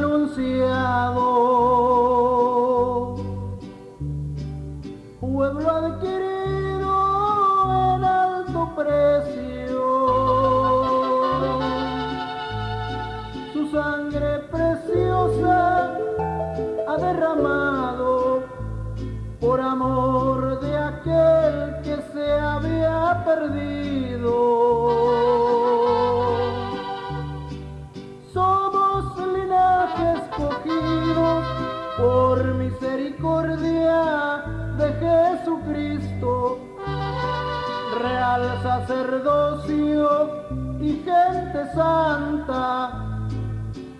anunciado. misericordia de Jesucristo, real sacerdocio y gente santa,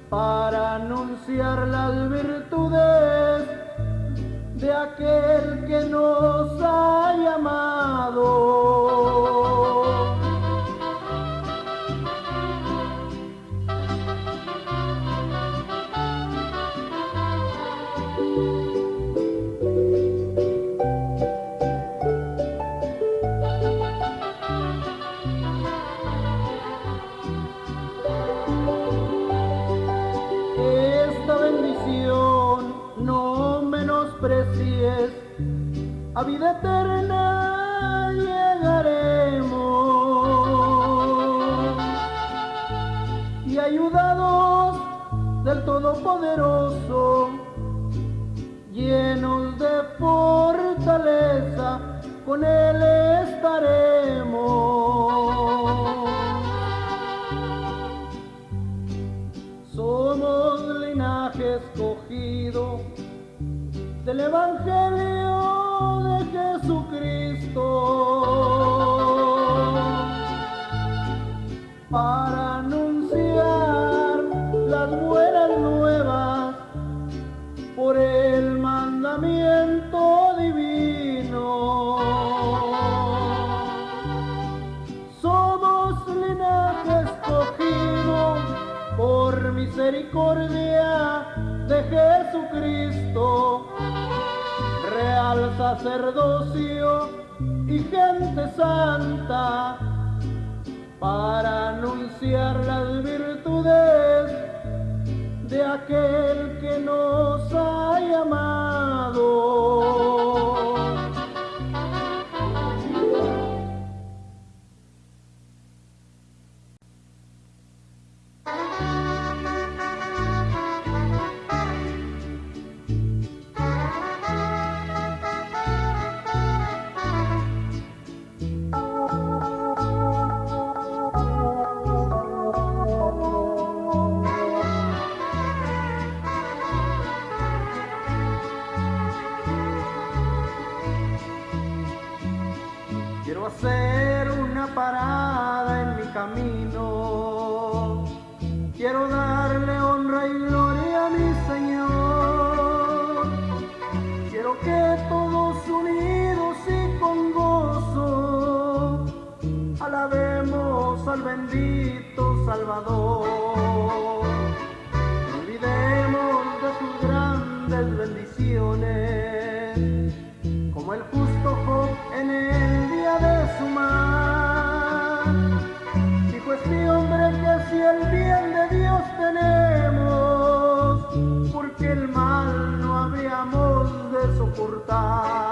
para anunciar las virtudes de aquel que nos ha llamado. a vida eterna llegaremos. Y ayudados del Todopoderoso, llenos de fortaleza, con él. sacerdocio y gente santa para anunciar las virtudes de aquel bendiciones, como el justo Job en el día de su mar. Dijo este hombre que si el bien de Dios tenemos, porque el mal no habíamos de soportar.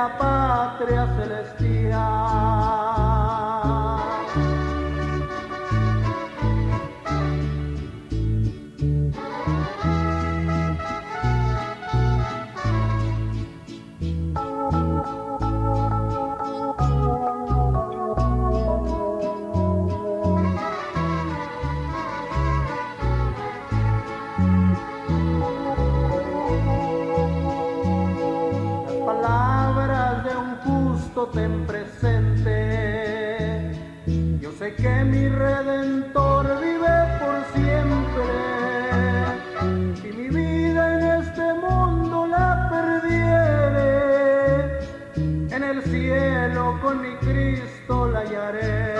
la patria celestial. Que mi redentor vive por siempre. Y mi vida en este mundo la perdiere. En el cielo con mi Cristo la hallaré.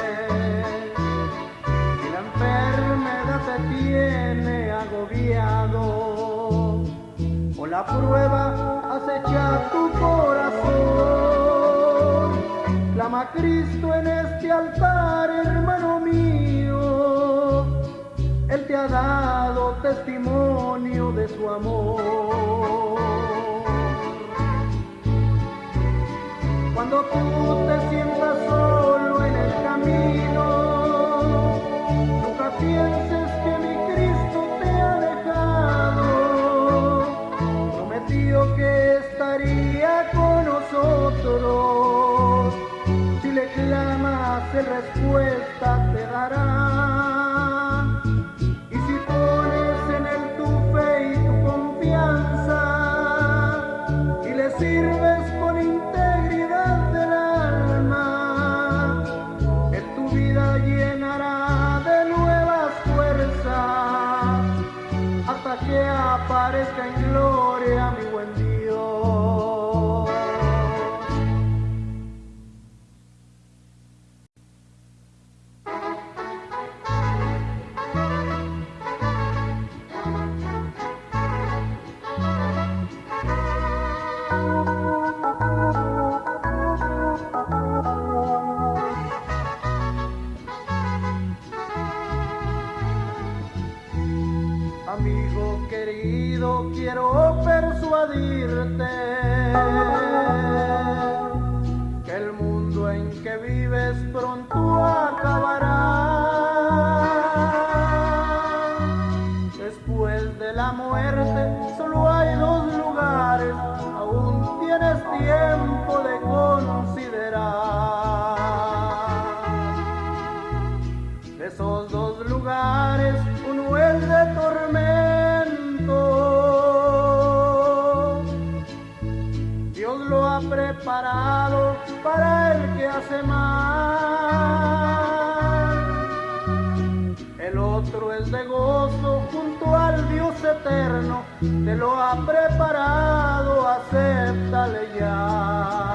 Y la enfermedad te tiene agobiado. O la prueba acecha tu corazón. Cristo en este altar, hermano mío. Él te ha dado testimonio de su amor. Cuando tú te sientas solo en el camino, nunca pienses que mi Cristo te ha dejado. Prometió que estaría con nosotros. Clamas, Él respuesta te dará. Preparado para el que hace mal. El otro es de gozo junto al Dios eterno. Te lo ha preparado, acéptale ya.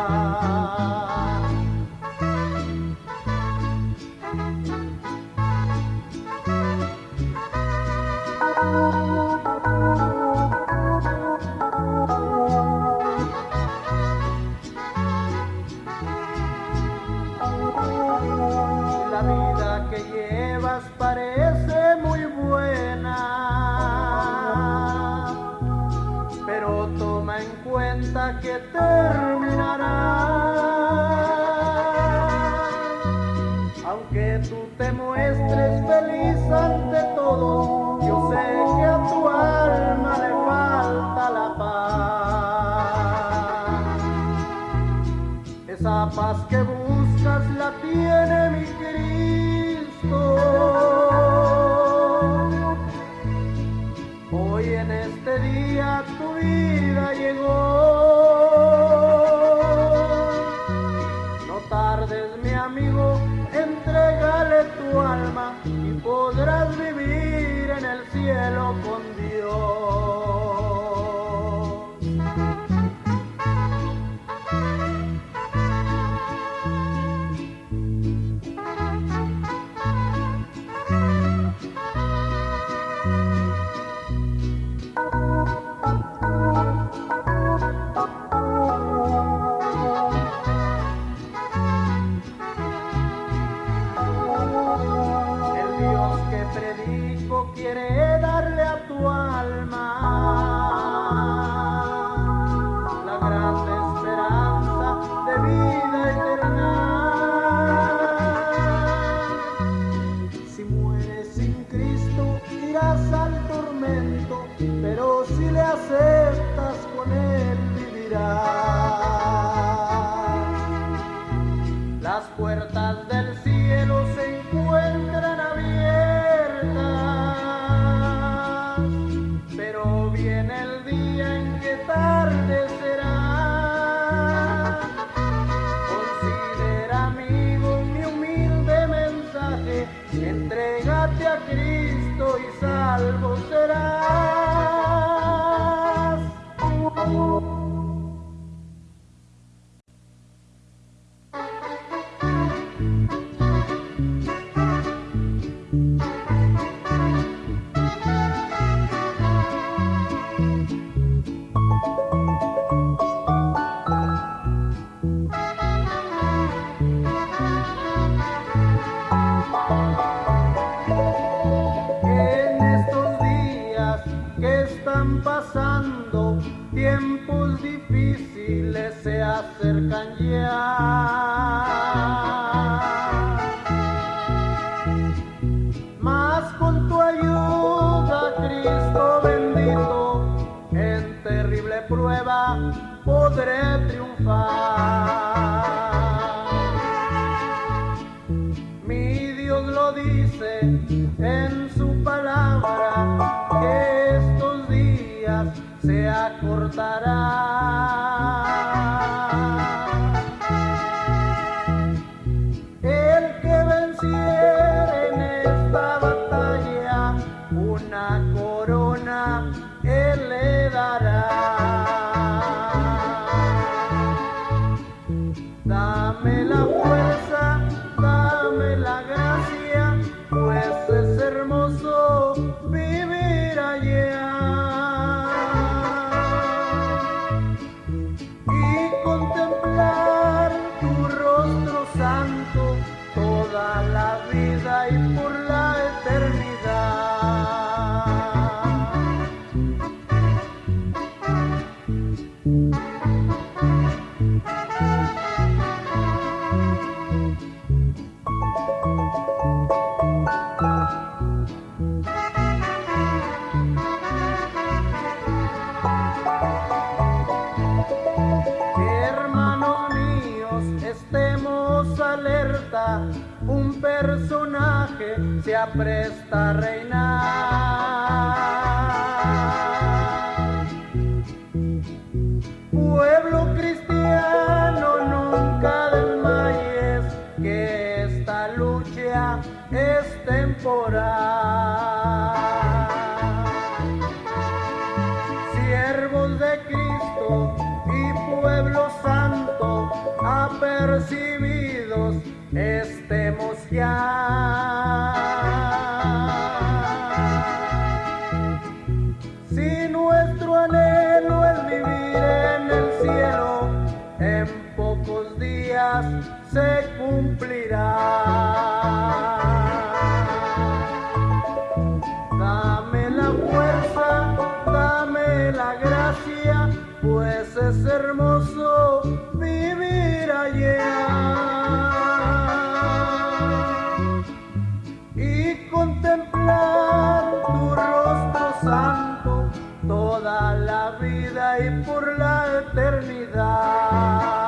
más que se la vida y por la eternidad.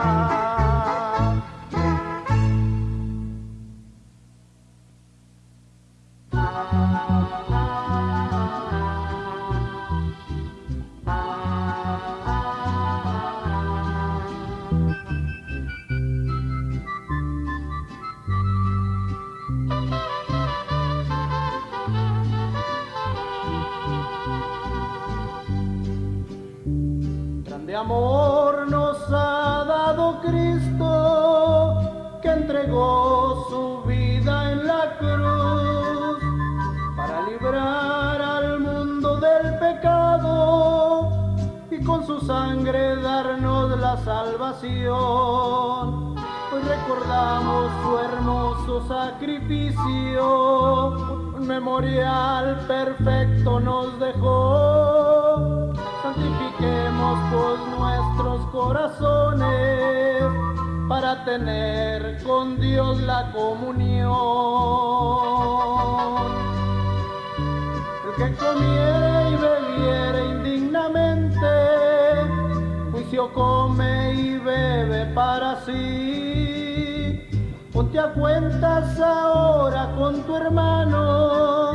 Entregó su vida en la cruz para librar al mundo del pecado y con su sangre darnos la salvación. Hoy recordamos su hermoso sacrificio, un memorial perfecto nos dejó. Santifiquemos pues nuestros corazones para tener con Dios la comunión. El que comiere y bebiere indignamente, juicio come y bebe para sí. Ponte a cuentas ahora con tu hermano,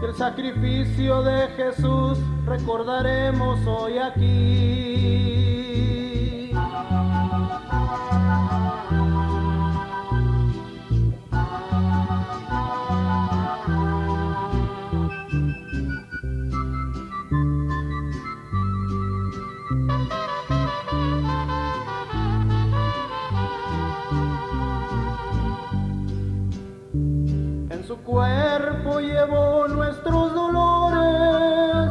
que el sacrificio de Jesús recordaremos hoy aquí. Cuerpo llevó nuestros dolores,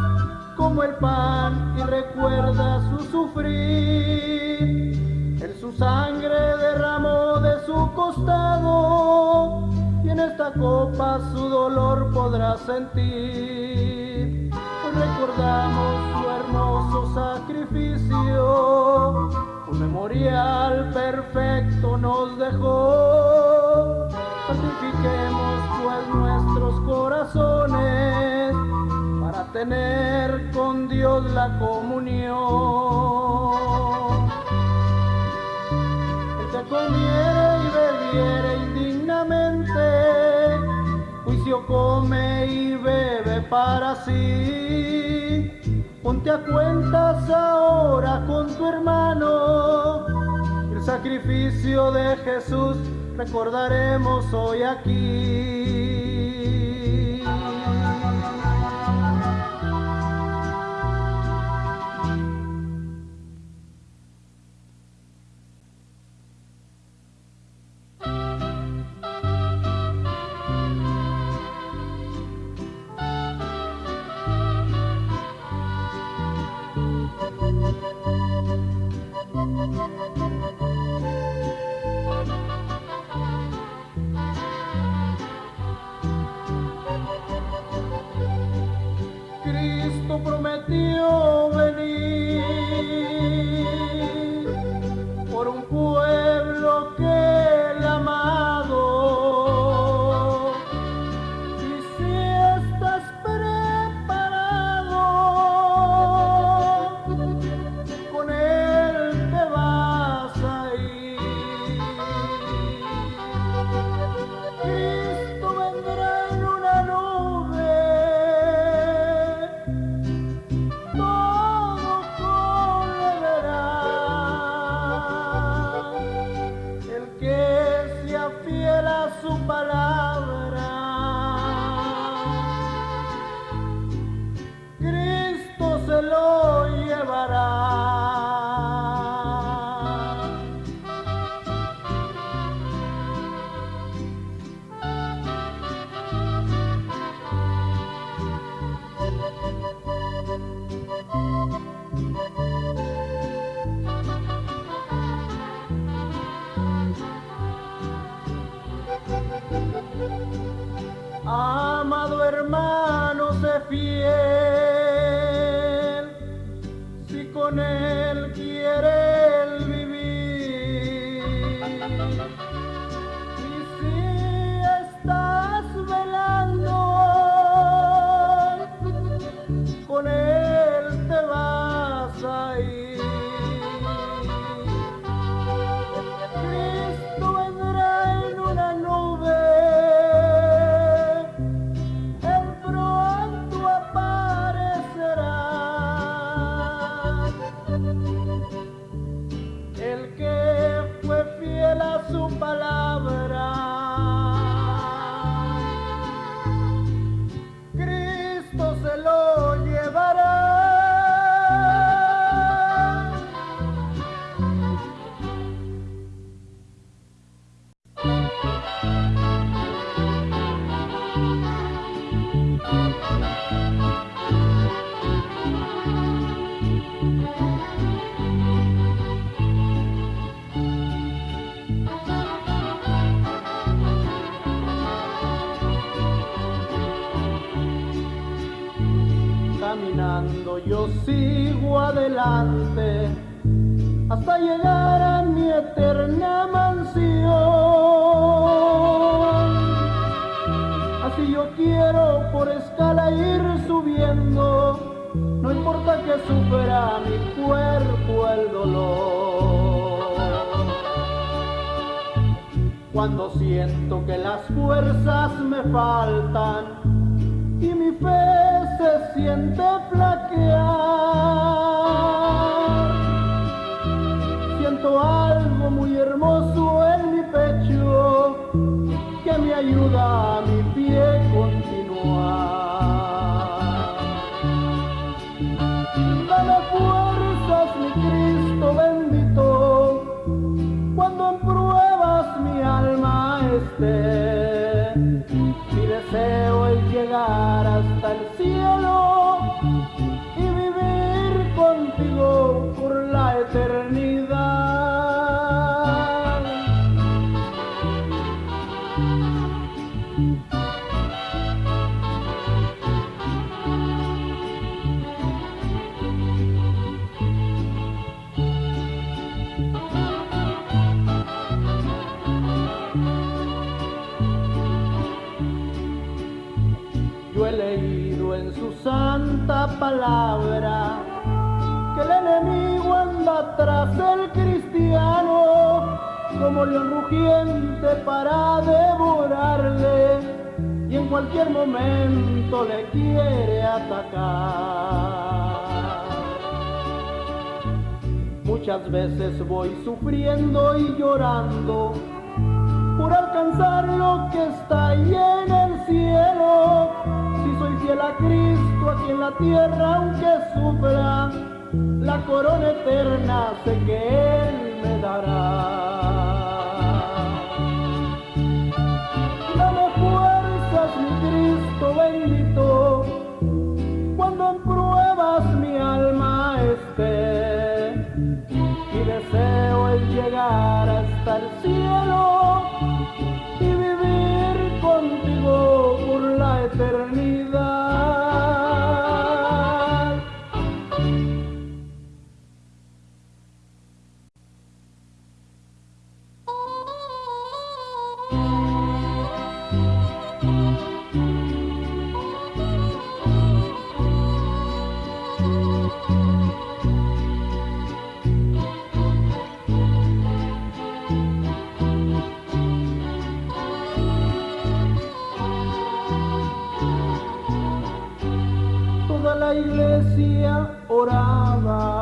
como el pan y recuerda su sufrir. En su sangre derramó de su costado y en esta copa su dolor podrá sentir. Recordamos su hermoso sacrificio, un memorial perfecto nos dejó. Santifiquemos pues nuestros corazones para tener con Dios la comunión. El que comiere y bebiere indignamente, juicio come y bebe para sí. Ponte a cuentas ahora con tu hermano. El sacrificio de Jesús recordaremos hoy aquí. Sigo adelante hasta llegar a mi eterna mansión. Así yo quiero por escala ir subiendo, no importa que sufra mi cuerpo el dolor. Cuando siento que las fuerzas me faltan y mi fe se siente flaquear. Siento algo muy hermoso en mi pecho que me ayuda a mi pie continuar. Dame fuerzas, mi Cristo bendito, cuando en pruebas mi alma esté. Llegar hasta el voy sufriendo y llorando por alcanzar lo que está ahí en el cielo. Si soy fiel a Cristo aquí en la tierra, aunque sufra, la corona eterna sé que Él me dará. orava.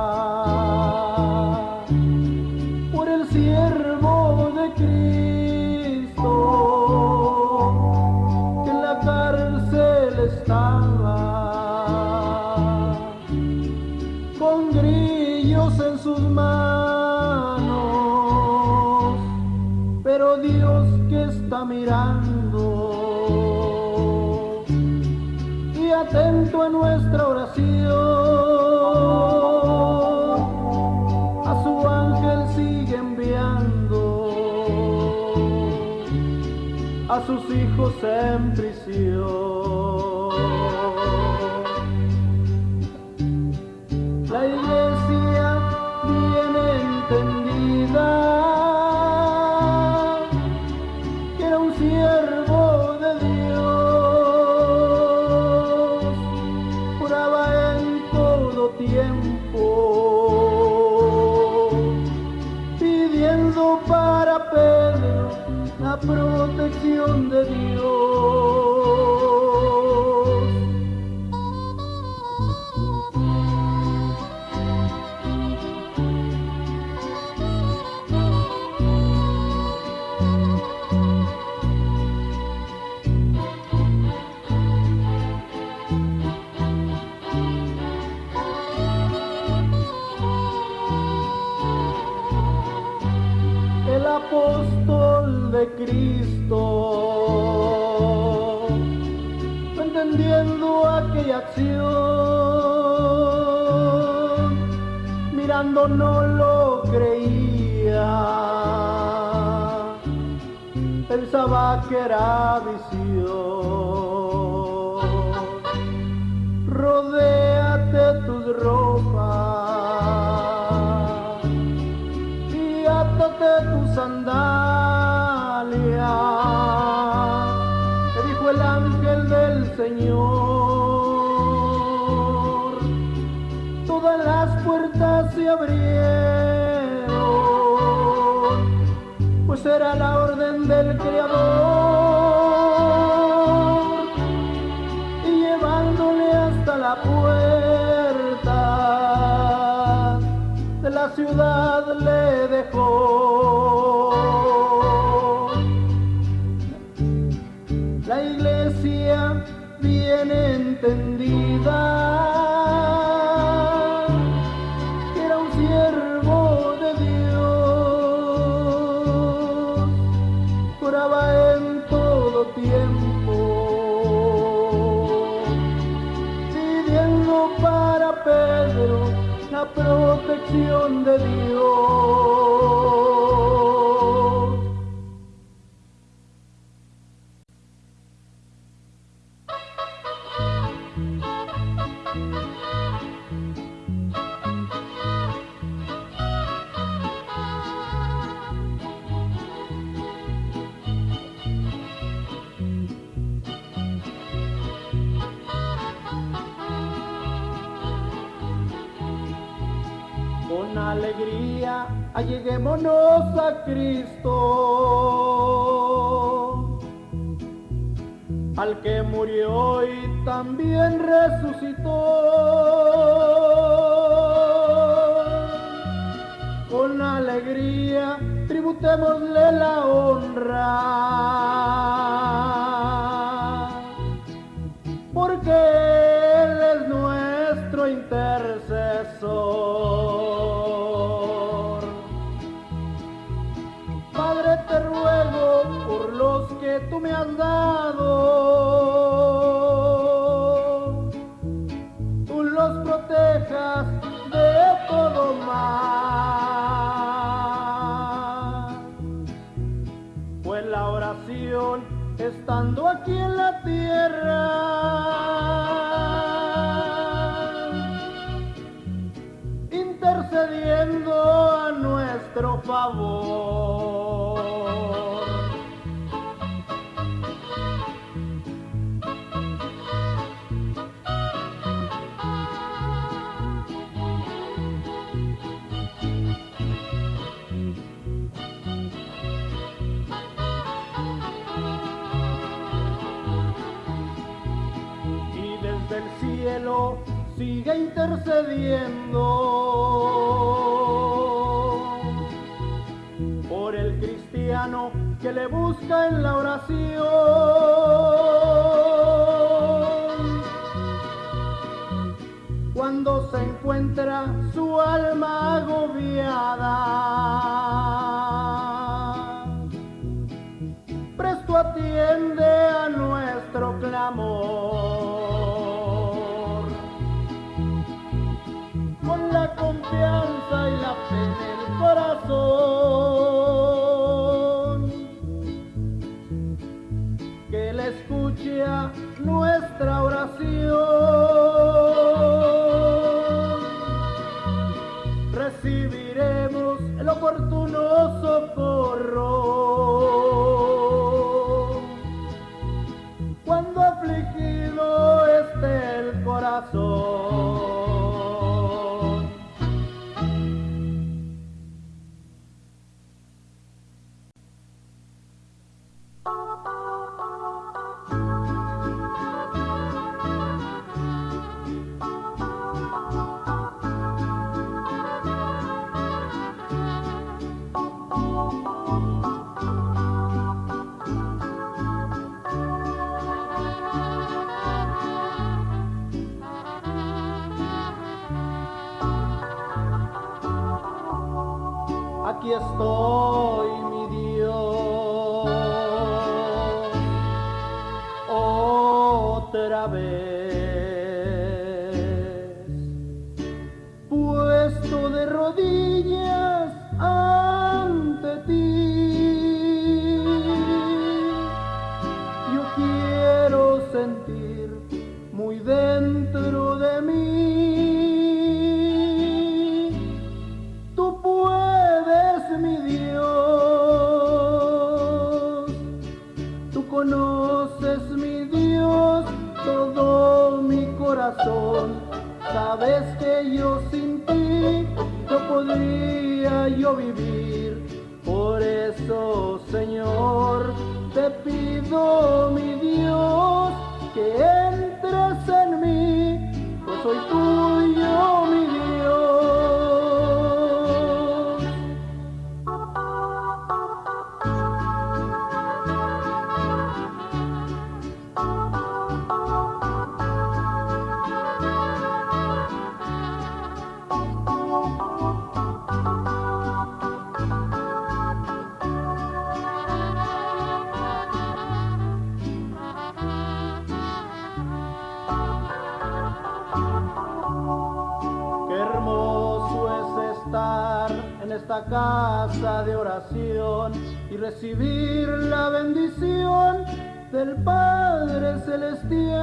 en prisión. La iglesia bien entendida que era un siervo de Dios, juraba en todo tiempo. protección de Dios. the road. la protección de Dios. Cristo, al que murió y también resucitó. Con alegría tributémosle la honra, porque Él es nuestro intercesor. Has dado, tú los protejas de todo mal. Fue la oración estando aquí en la tierra. Intercediendo a nuestro favor. Cielo sigue intercediendo por el cristiano que le busca en la oración. Cuando se encuentra su alma agobiada presto atiende a nuestro clamor. Confianza y la fe en el corazón, que Él escuche a nuestra oración. Recibiremos el oportuno socorro cuando afligido esté el corazón. Esta casa de oración y recibir la bendición del Padre Celestial.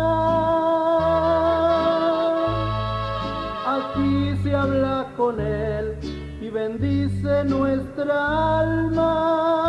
Aquí se habla con Él y bendice nuestra alma.